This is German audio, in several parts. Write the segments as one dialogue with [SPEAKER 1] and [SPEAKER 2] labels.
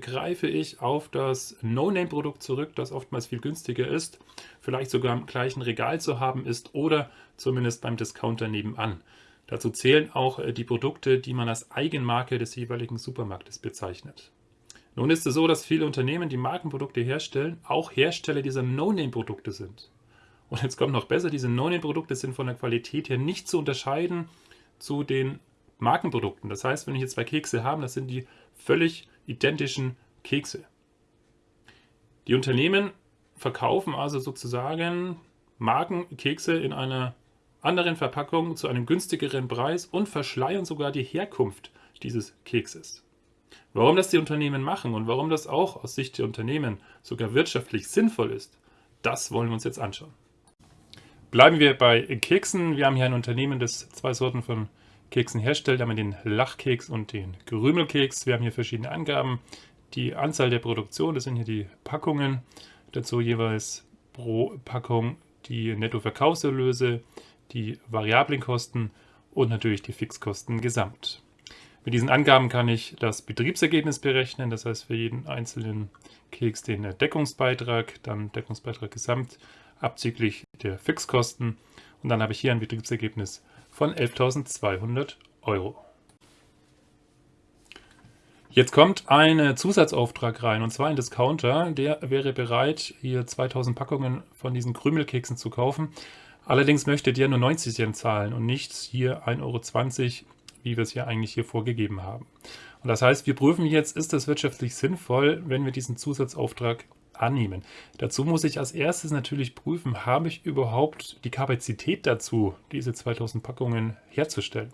[SPEAKER 1] greife ich auf das No-Name-Produkt zurück, das oftmals viel günstiger ist, vielleicht sogar im gleichen Regal zu haben ist oder zumindest beim Discounter nebenan. Dazu zählen auch äh, die Produkte, die man als Eigenmarke des jeweiligen Supermarktes bezeichnet. Nun ist es so, dass viele Unternehmen, die Markenprodukte herstellen, auch Hersteller dieser No-Name-Produkte sind. Und jetzt kommt noch besser, diese No-Name-Produkte sind von der Qualität her nicht zu unterscheiden zu den Markenprodukten. Das heißt, wenn ich jetzt zwei Kekse habe, das sind die völlig identischen Kekse. Die Unternehmen verkaufen also sozusagen Markenkekse in einer anderen Verpackung zu einem günstigeren Preis und verschleiern sogar die Herkunft dieses Kekses. Warum das die Unternehmen machen und warum das auch aus Sicht der Unternehmen sogar wirtschaftlich sinnvoll ist, das wollen wir uns jetzt anschauen. Bleiben wir bei Keksen. Wir haben hier ein Unternehmen, das zwei Sorten von Keksen herstellt. Haben wir den Lachkeks und den Gerümelkeks. Wir haben hier verschiedene Angaben. Die Anzahl der Produktion, das sind hier die Packungen. Dazu jeweils pro Packung die Nettoverkaufserlöse, die variablen Kosten und natürlich die Fixkosten gesamt. Mit diesen Angaben kann ich das Betriebsergebnis berechnen, das heißt für jeden einzelnen Keks den Deckungsbeitrag, dann Deckungsbeitrag gesamt abzüglich der Fixkosten und dann habe ich hier ein Betriebsergebnis von 11.200 Euro. Jetzt kommt ein Zusatzauftrag rein und zwar ein Discounter, der wäre bereit, hier 2000 Packungen von diesen Krümelkeksen zu kaufen. Allerdings möchte der nur 90 Cent zahlen und nicht hier 1,20 Euro wie wir es hier eigentlich hier vorgegeben haben. Und das heißt, wir prüfen jetzt, ist das wirtschaftlich sinnvoll, wenn wir diesen Zusatzauftrag annehmen. Dazu muss ich als erstes natürlich prüfen, habe ich überhaupt die Kapazität dazu, diese 2000 Packungen herzustellen.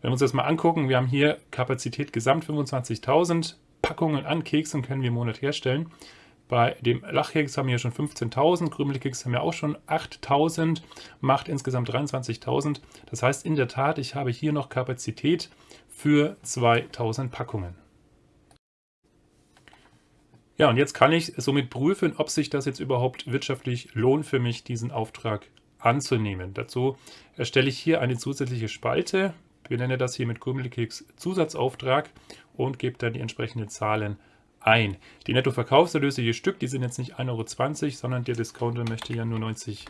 [SPEAKER 1] Wenn wir uns das mal angucken, wir haben hier Kapazität gesamt 25.000 Packungen an Keksen können wir im Monat herstellen. Bei dem Lachkeks haben wir schon 15.000, Krümelkeks haben wir auch schon 8.000, macht insgesamt 23.000. Das heißt in der Tat, ich habe hier noch Kapazität für 2.000 Packungen. Ja, und jetzt kann ich somit prüfen, ob sich das jetzt überhaupt wirtschaftlich lohnt für mich, diesen Auftrag anzunehmen. Dazu erstelle ich hier eine zusätzliche Spalte, benenne das hier mit Krümelkeks Zusatzauftrag und gebe dann die entsprechenden Zahlen ein. Die Nettoverkaufserlöse je Stück, die sind jetzt nicht 1,20 Euro, sondern der Discounter möchte ja nur 90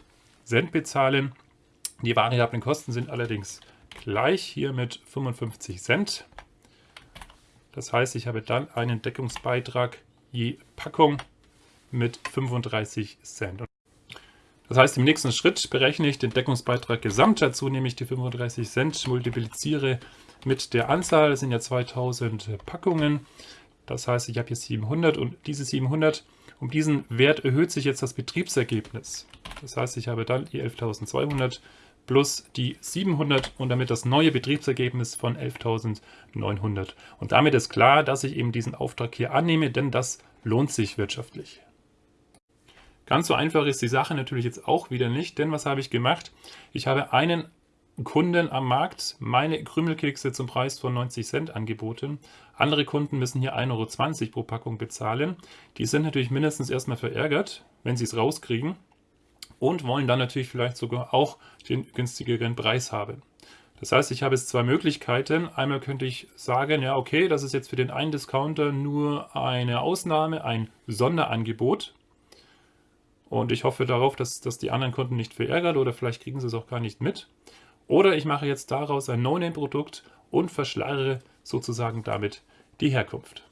[SPEAKER 1] Cent bezahlen. Die variablen Kosten sind allerdings gleich, hier mit 55 Cent. Das heißt, ich habe dann einen Deckungsbeitrag je Packung mit 35 Cent. Das heißt, im nächsten Schritt berechne ich den Deckungsbeitrag gesamt. Dazu nehme ich die 35 Cent, multipliziere mit der Anzahl, das sind ja 2000 Packungen, das heißt, ich habe hier 700 und diese 700, um diesen Wert erhöht sich jetzt das Betriebsergebnis. Das heißt, ich habe dann die 11.200 plus die 700 und damit das neue Betriebsergebnis von 11.900. Und damit ist klar, dass ich eben diesen Auftrag hier annehme, denn das lohnt sich wirtschaftlich. Ganz so einfach ist die Sache natürlich jetzt auch wieder nicht, denn was habe ich gemacht? Ich habe einen Kunden am Markt meine Krümelkekse zum Preis von 90 Cent angeboten. Andere Kunden müssen hier 1,20 Euro pro Packung bezahlen. Die sind natürlich mindestens erstmal verärgert, wenn sie es rauskriegen und wollen dann natürlich vielleicht sogar auch den günstigeren Preis haben. Das heißt, ich habe jetzt zwei Möglichkeiten. Einmal könnte ich sagen, ja okay, das ist jetzt für den einen Discounter nur eine Ausnahme, ein Sonderangebot. Und ich hoffe darauf, dass, dass die anderen Kunden nicht verärgert oder vielleicht kriegen sie es auch gar nicht mit. Oder ich mache jetzt daraus ein No-Name-Produkt und verschleiere sozusagen damit die Herkunft.